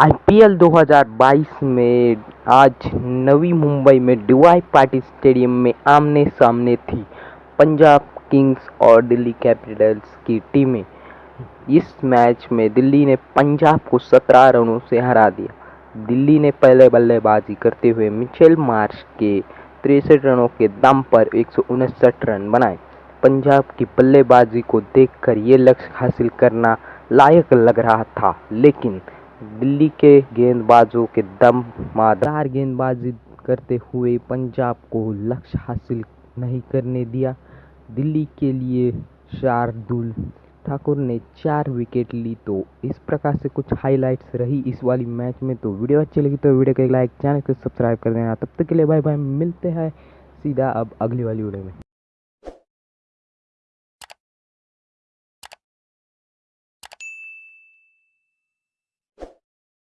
IPL 2022 में आज नवी मुंबई में डीवाई पाटिल स्टेडियम में आमने सामने थी पंजाब किंग्स और दिल्ली कैपिटल्स की टीमें। इस मैच में दिल्ली ने पंजाब को 17 रनों से हरा दिया। दिल्ली ने पहले बल्लेबाजी करते हुए मिचेल मार्श के तिरसठ रनों के दम पर एक रन बनाए। पंजाब की बल्लेबाजी को देखकर ये लक्ष्य हासिल करना लायक लग रहा था, लेकिन दिल्ली के गेंदबाजों के दम मादार गेंदबाजी करते हुए पंजाब को लक्ष्य हासिल नहीं करने दिया। दिल्ली के लिए शार्दुल ठाकुर ने चार विकेट ली तो इस प्रकार से कुछ हाइलाइट्स रही इस वाली मैच में। तो वीडियो अच्छी लगी तो वीडियो को लाइक चैनल को सब्सक्राइब कर देना। तब तक के लिए बाय बाय मिलते हैं सीधा अब अगली वाली वीडियो में।